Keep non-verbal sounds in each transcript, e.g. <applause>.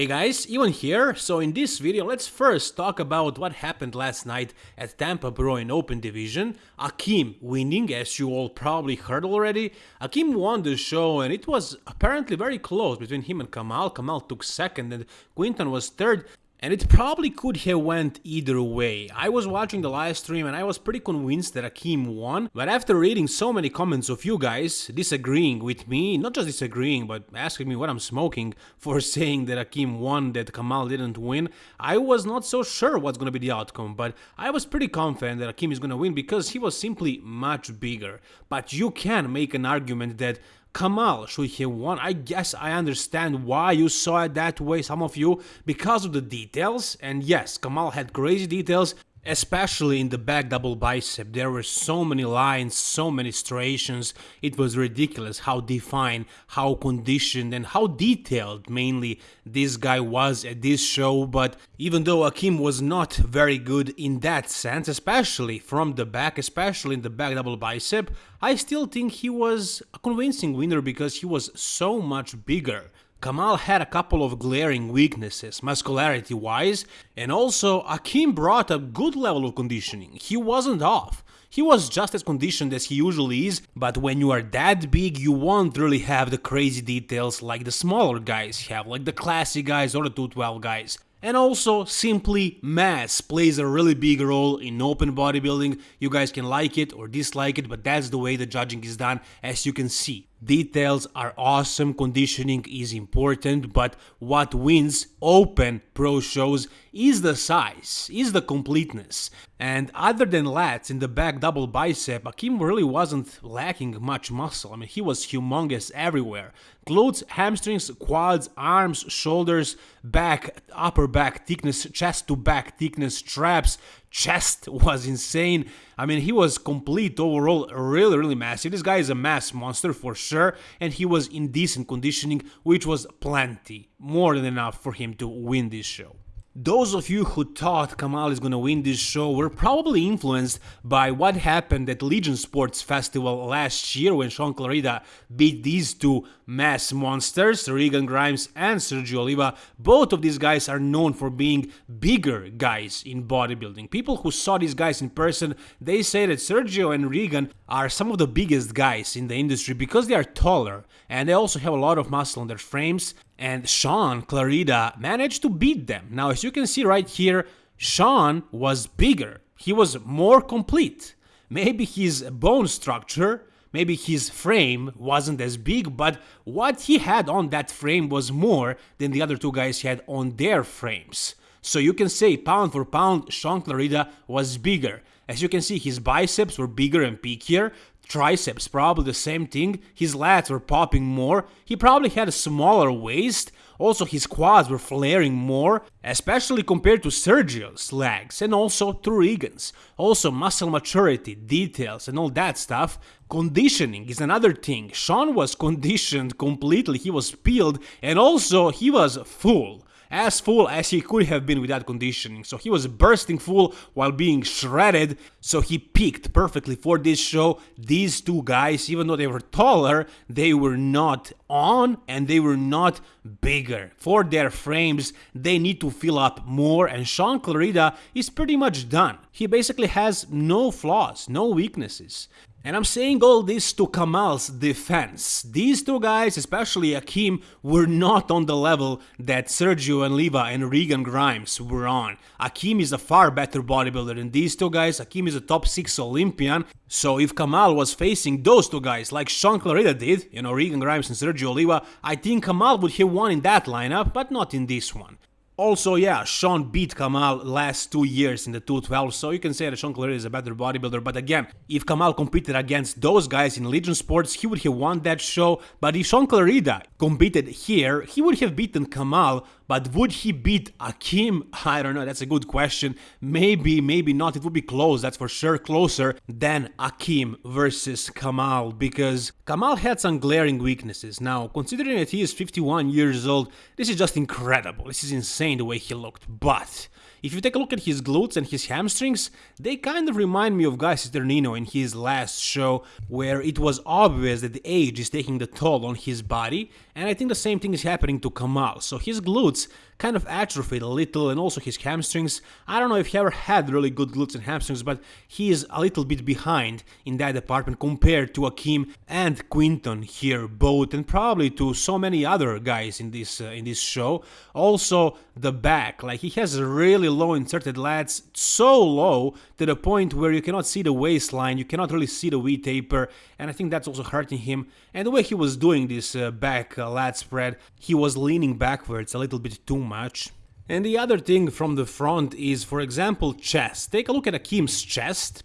Hey guys, Ivan here. So in this video, let's first talk about what happened last night at Tampa Pro in Open Division. Akim winning, as you all probably heard already. Akim won the show and it was apparently very close between him and Kamal. Kamal took second and Quinton was third. And it probably could have went either way. I was watching the live stream and I was pretty convinced that Akim won, but after reading so many comments of you guys disagreeing with me, not just disagreeing, but asking me what I'm smoking <laughs> for saying that Akim won, that Kamal didn't win, I was not so sure what's gonna be the outcome, but I was pretty confident that Akim is gonna win because he was simply much bigger. But you can make an argument that Kamal won. I guess I understand why you saw it that way, some of you, because of the details. And yes, Kamal had crazy details, Especially in the back double bicep, there were so many lines, so many striations, it was ridiculous how defined, how conditioned and how detailed mainly this guy was at this show, but even though Akim was not very good in that sense, especially from the back, especially in the back double bicep, I still think he was a convincing winner because he was so much bigger. Kamal had a couple of glaring weaknesses, muscularity wise, and also Akim brought a good level of conditioning. He wasn't off. He was just as conditioned as he usually is, but when you are that big, you won't really have the crazy details like the smaller guys have, like the classy guys or the 212 guys. And also, simply mass plays a really big role in open bodybuilding. You guys can like it or dislike it, but that's the way the judging is done, as you can see. Details are awesome, conditioning is important, but what wins open pro shows is the size, is the completeness. And other than lats in the back double bicep, Akim really wasn't lacking much muscle. I mean, he was humongous everywhere. Glutes, hamstrings, quads, arms, shoulders, back, upper back thickness, chest to back thickness, traps, chest <laughs> was insane. I mean, he was complete overall, really, really massive. This guy is a mass monster for sure, and he was in decent conditioning, which was plenty, more than enough for him to win this show. Those of you who thought Kamal is gonna win this show were probably influenced by what happened at Legion Sports Festival last year when Shaun Clarida beat these two mass monsters, Regan Grimes and Sergio Oliva. Both of these guys are known for being bigger guys in bodybuilding. People who saw these guys in person, they say that Sergio and Regan are some of the biggest guys in the industry because they are taller and they also have a lot of muscle on their frames and Shaun Clarida managed to beat them. Now, as you can see right here, Shaun was bigger. He was more complete. Maybe his bone structure, maybe his frame wasn't as big, but what he had on that frame was more than the other two guys had on their frames. So you can say pound for pound, Shaun Clarida was bigger. As you can see, his biceps were bigger and peakier, triceps probably the same thing, his lats were popping more, he probably had a smaller waist, also his quads were flaring more, especially compared to Sergio's legs and also to Regan's. Also muscle maturity, details and all that stuff. Conditioning is another thing, Shaun was <laughs> conditioned completely, he was peeled and also he was full as full as he could have been without conditioning. So he was bursting full while being shredded. So he peaked perfectly for this show. These two guys, even though they were taller, they were not on and they were not bigger. For their frames, they need to fill up more and Shaun Clarida is pretty much done. He basically has no flaws, no weaknesses. And I'm saying all this to Kamal's defense. These two guys, especially Akim, were not on the level that Sergio and Oliva and Regan Grimes were on. Akim is a far better bodybuilder than these two guys. Akim is a top 6 Olympian. So if Kamal was facing those two guys like Shaun Clarida did, you know, Regan Grimes and Sergio Oliva, I think Kamal would have won in that lineup, but not in this one. Also, yeah, Shaun beat Kamal last two years in the 212, so you can say that Shaun Clarida is a better bodybuilder, but again, if Kamal competed against those guys in Legion Sports, he would have won that show, but if Shaun Clarida competed here, he would have beaten Kamal, but would he beat Akim? <laughs> I don't know, that's a good question. Maybe, maybe not. It would be close, that's for sure closer than Akim versus Kamal, because Kamal had some glaring weaknesses. Now, considering that he is 51 years old, this is just incredible. This is insane the way he looked. But If you take a look at his glutes and his hamstrings, they kind of remind me of Guy Cisternino in his last show, where it was obvious that the age is taking the toll on his body, and I think the same thing is happening to Kamal. So his glutes kind of atrophied a little and also his hamstrings. I don't know if he ever had really good glutes and hamstrings, but he is a little bit behind in that department compared to Akim and Quinton here both and probably to so many other guys in this uh, in this show. Also the back, like he has really low inserted lats, so low to the point where you cannot see the waistline, you cannot really see the V taper, and I think that's also hurting him. And the way he was doing this uh, back uh, lat spread, he was leaning backwards a little bit too much. And the other thing from the front is, for example, chest. Take a look at Akim's chest.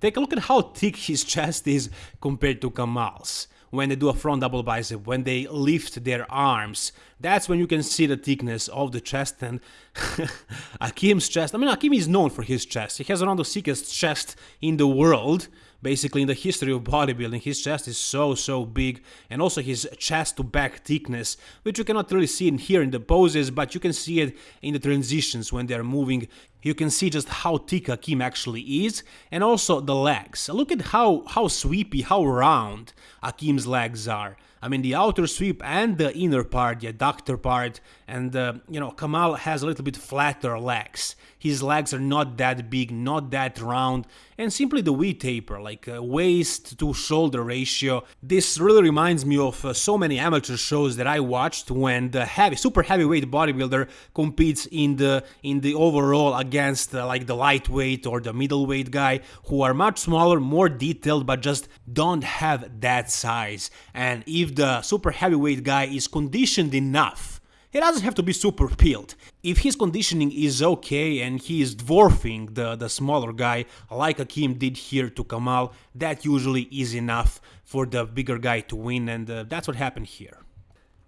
Take a look at how thick his <laughs> chest is compared to Kamal's when they do a front double bicep, when they lift their arms. That's when you can see the thickness of the chest and <laughs> Akim's chest. I mean, Akim is known for his chest. He has one of the thickest chest in the world basically in the history of bodybuilding his chest is so so big and also his chest to back thickness which you cannot really see in here in the poses but you can see it in the transitions when they're moving you can see just how thick Akim actually is and also the legs look at how how sweepy how round Akim's legs are I mean the outer sweep and the inner part, the adductor part, and uh, you know Kamal has a little bit flatter legs. His legs are not that big, not that round, and simply the V taper, like uh, waist to shoulder ratio. This really reminds me of uh, so many amateur shows that I watched when the heavy, super heavyweight bodybuilder competes in the in the overall against uh, like the lightweight or the middleweight guy who are much smaller, more detailed, but just don't have that size. And if the super heavyweight guy is conditioned enough he doesn't have to be super peeled. If his conditioning is okay and he is dwarfing the, the smaller guy, like Akim did here to Kamal, that usually is enough for the bigger guy to win, and uh, that's what happened here.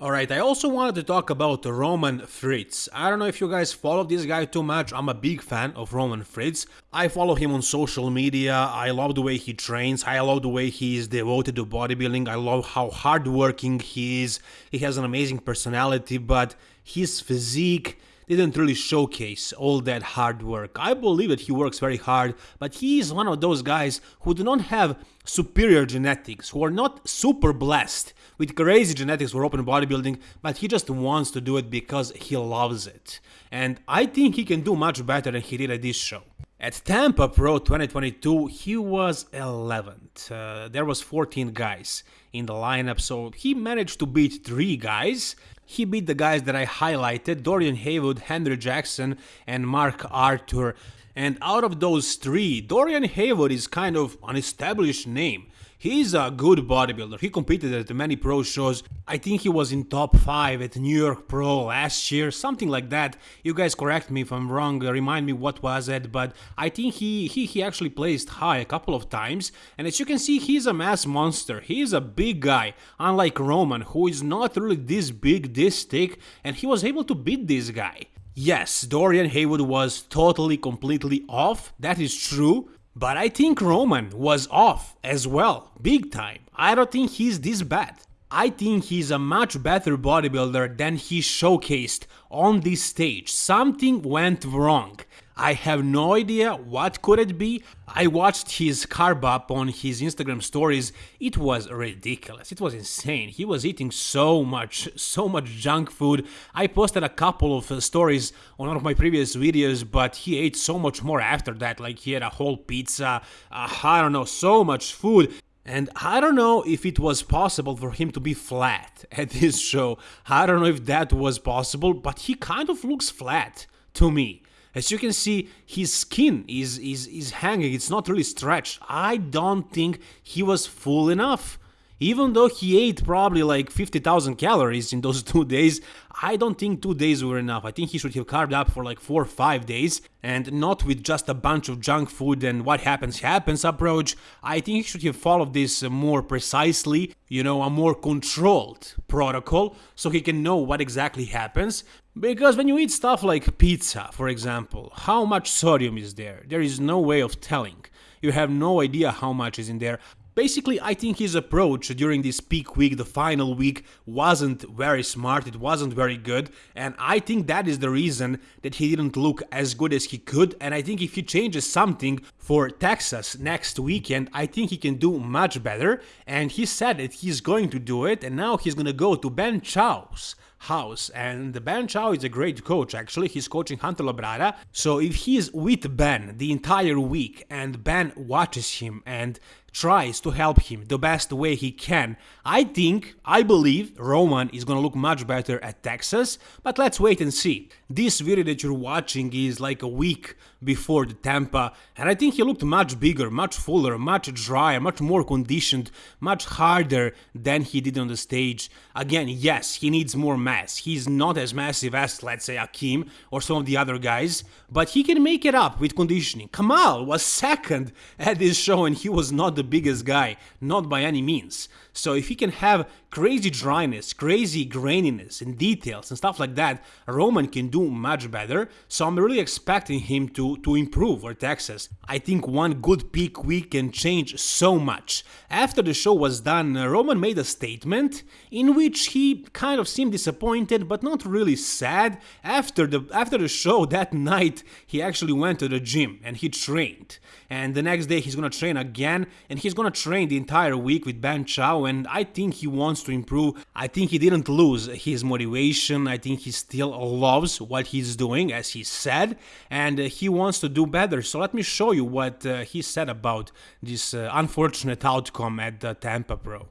Alright, I also wanted to talk about Roman Fritz. I don't know if you guys follow this guy too much, I'm a big fan of Roman Fritz. I follow him on social media, I love the way he trains, I love the way he is devoted to bodybuilding, I love how hardworking he is, he has an amazing personality, but his physique didn't really showcase all that hard work. I believe that he works very hard, but he is one of those guys who do not have superior genetics, who are not super blessed with crazy genetics for open bodybuilding, but he just wants to do it because he loves it. And I think he can do much better than he did at this show. At Tampa Pro 2022, he was 11th. Uh, there was 14 guys in the lineup, so he managed to beat 3 guys. He beat the guys that I highlighted, Dorian Haywood, Henry Jackson, and Mark Arthur. And out of those three, Dorian Haywood is kind of an established name. He's a good bodybuilder. He competed at many pro shows. I think he was in top 5 at New York Pro last year, something like that. You guys correct me if I'm wrong, uh, remind me what was it, but I think he, he, he actually placed high a couple of times. And as you can see, he's a mass monster. He's a big guy, unlike Roman, who is not really this big, this thick, and he was able to beat this guy. Yes, Dorian Haywood was totally, completely off, that is true, but I think Roman was off as well, big time. I don't think he's this bad. I think he's a much better bodybuilder than he showcased on this stage. Something went wrong. I have no idea what could it be. I watched his carb up on his Instagram stories. It was ridiculous. It was insane. He was eating so much, so much junk food. I posted a couple of stories on one of my previous videos, but he ate so much more after that. Like he had a whole pizza, uh, I don't know, so much food. And I don't know if it was possible for him to be flat <laughs> at this show. I don't know if that was possible, but he kind of looks flat to me. As you can see, his skin is, is, is hanging, it's not really stretched. I don't think he was full enough. Even though he ate probably like 50,000 calories in those <laughs> two days, I don't think two days were enough. I think he should have carbed up for like four or five days and not with just a bunch of junk food and what happens happens approach. I think he should have followed this more precisely, you know, a more controlled protocol so he can know what exactly happens. Because when you eat stuff like pizza, for example, how much sodium is there? There is no way of telling. You have no idea how much is in there. Basically, I think his approach during this peak week, the final week, wasn't very smart, it wasn't very good, and I think that is the reason that he didn't look as good as he could, and I think if he changes something for Texas next weekend, I think he can do much better, and he said that he's going to do it, and now he's gonna go to Ben Chow's house. And Ben Chow is a great coach, actually. He's coaching Hunter Labrada. So if he's with Ben the entire week and Ben watches him and tries to help him the best way he can. I think, I believe Roman is gonna look much better at Texas, but let's wait and see. This video that you're watching is like a week before the Tampa, and I think he looked much bigger, much fuller, much drier, much more conditioned, much harder than he did on the stage. Again, yes, he needs more mass. He's not as massive as, let's say, Akim or some of the other guys, but he can make it up with conditioning. Kamal was second at this show and he was not the biggest guy, not by any means. So if he can have crazy dryness, crazy graininess and details and stuff like that, Roman can do much better. So I'm really expecting him to, to improve for Texas. I think one good peak week can change so much. After the show was done, Roman made a statement in which he kind of seemed disappointed but not really sad. After the after the show <laughs> that night, he actually went to the gym and he trained. And the next day he's gonna train again and he's gonna train the entire week with Ben Chow and I think he wants to improve. I think he didn't lose his motivation. I think he still loves what he's doing, as he said, and he wants to do better. So let me show you what uh, he said about this uh, unfortunate outcome at the Tampa Pro.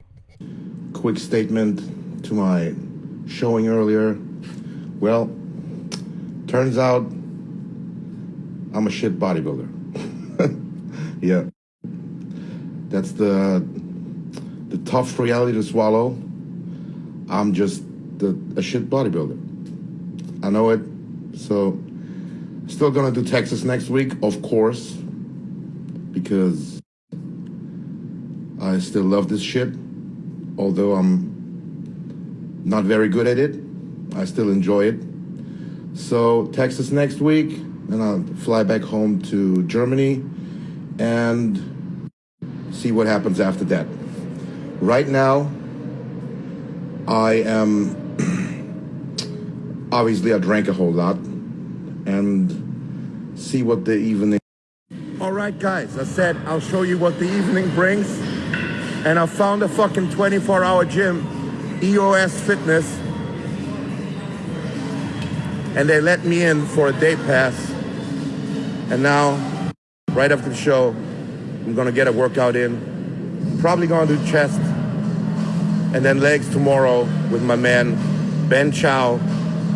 Quick statement to my showing earlier. Well, turns out I'm a shit bodybuilder. <laughs> yeah. That's the the tough reality to swallow. I'm just the, a shit bodybuilder. I know it. So, still gonna do Texas next week, of course, because I still love this shit. Although I'm not very good at it, I still enjoy it. So, Texas next week, and I'll fly back home to Germany and see what happens after that. Right now, I am <clears throat> obviously I drank a whole lot and see what the evening. All right, guys, I said I'll show you what the evening brings, and I found a fucking 24-hour gym, EOS Fitness, and they let me in for a day pass, and now, right after the show, I'm gonna get a workout in Probably gonna do chest and then legs tomorrow with my man Ben Chow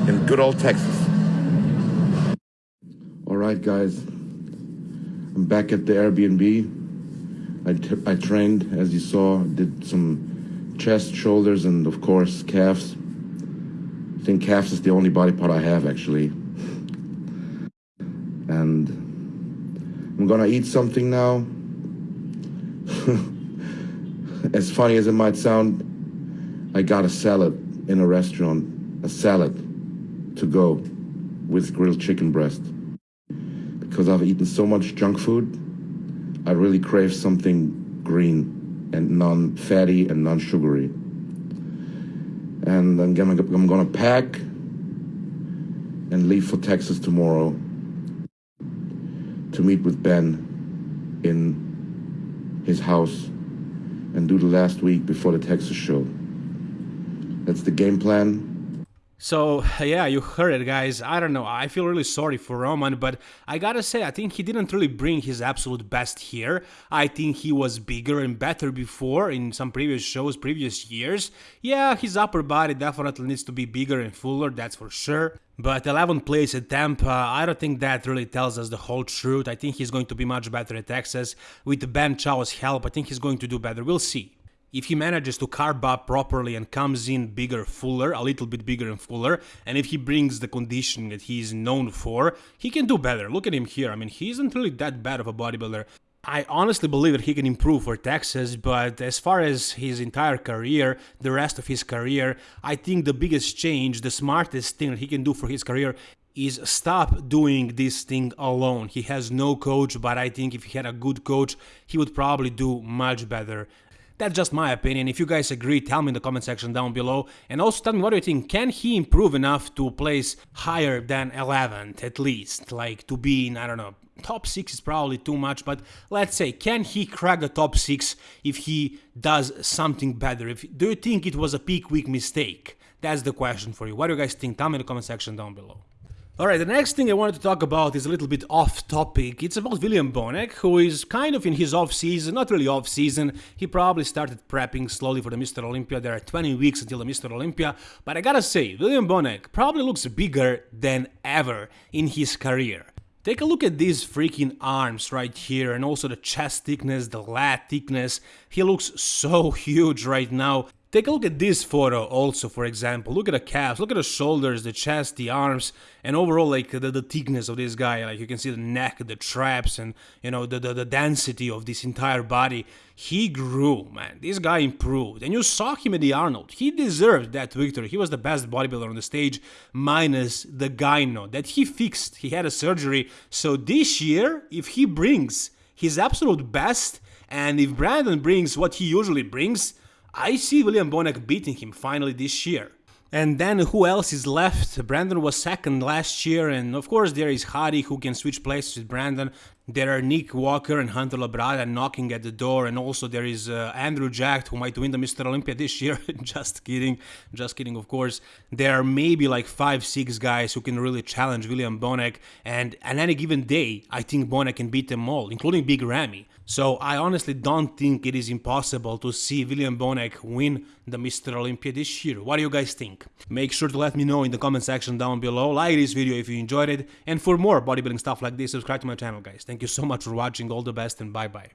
in good old Texas. All right, guys. I'm back at the Airbnb. I, I trained, as you saw, did some chest, shoulders, and of course, calves. I think calves is the only body part I have, actually. And I'm gonna eat something now. <laughs> as funny as it might sound, I got a salad in a restaurant, a salad to go with grilled chicken breast. Because I've eaten so much junk food, I really crave something green and non-fatty and non-sugary. And I'm gonna, I'm gonna pack and leave for Texas tomorrow to meet with Ben in his house and do the last week before the Texas show. That's the game plan. So, yeah, you heard it, guys. I don't know. I feel really sorry for Roman, but I gotta say, I think he didn't really bring his absolute best here. I think he was bigger and better before in some previous shows, previous years. Yeah, his upper body definitely needs to be bigger and fuller, that's for sure. But 11th place at Tampa, I don't think that really tells us the whole truth. I think he's going to be much better at Texas. With Ben Chow's help, I think he's going to do better. We'll see if he manages to carb up properly and comes in bigger, fuller, a little bit bigger and fuller, and if he brings the conditioning that he's known for, he can do better. Look at him here. I mean, he isn't really that bad of a bodybuilder. I honestly believe that he can improve for Texas, but as far as his entire career, the rest of his career, I think the biggest change, the smartest thing that he can do for his career is stop doing this thing alone. He has no coach, but I think if he had a good coach, he would probably do much better. That's just my opinion. If you guys agree, tell me in the comment section down below. And also tell me what do you think. Can he improve enough to place higher than 11th at least? Like to be in, I don't know, top 6 is probably too much, but let's say, can he crack the top 6 if he does something better? If Do you think it was a peak week mistake? That's the question for you. What do you guys think? Tell me in the comment section down below. Alright, the next thing I wanted to talk about is a little bit off topic. It's about William Bonac, who is kind of in his off season, not really off season. He probably started prepping slowly for the Mr. Olympia. There are 20 weeks until the Mr. Olympia. But I gotta say, William Bonac probably looks bigger than ever in his career. Take a look at these freaking arms right here and also the chest thickness, the lat thickness. He looks so <laughs> huge right now. Take a look at this photo also, for example. Look at the calves, look at the shoulders, the chest, the arms, and overall, like, the, the thickness of this guy. Like, you can see the neck, the traps, and, you know, the, the, the density of this entire body. He grew, man. This guy improved. And you saw him at the Arnold. He deserved that victory. He was the best bodybuilder on the stage, minus the gyno that he fixed. He had a surgery. So this year, if he brings his absolute best, and if Brandon brings what he usually brings, I see William Bonac beating him finally this year. And then who else is left? Brandon was second last year, and of course there is Hadi who can switch places with Brandon. There are Nick Walker and Hunter Labrada knocking at the door, and also there is uh, Andrew Jacked who might win the Mr. Olympia this year. <laughs> just kidding, just kidding, of course. There are maybe like five, six guys who can really challenge William Bonac, and on any given day, I think Bonac can beat them all, including Big Ramy. So I honestly don't think it is impossible to see William Bonac win the Mr. Olympia this year. What do you guys think? Make sure to let me know in the comment section down below, like this video if you enjoyed it, and for more bodybuilding stuff like this, subscribe to my channel guys. Thank you so much for watching, all the best and bye bye.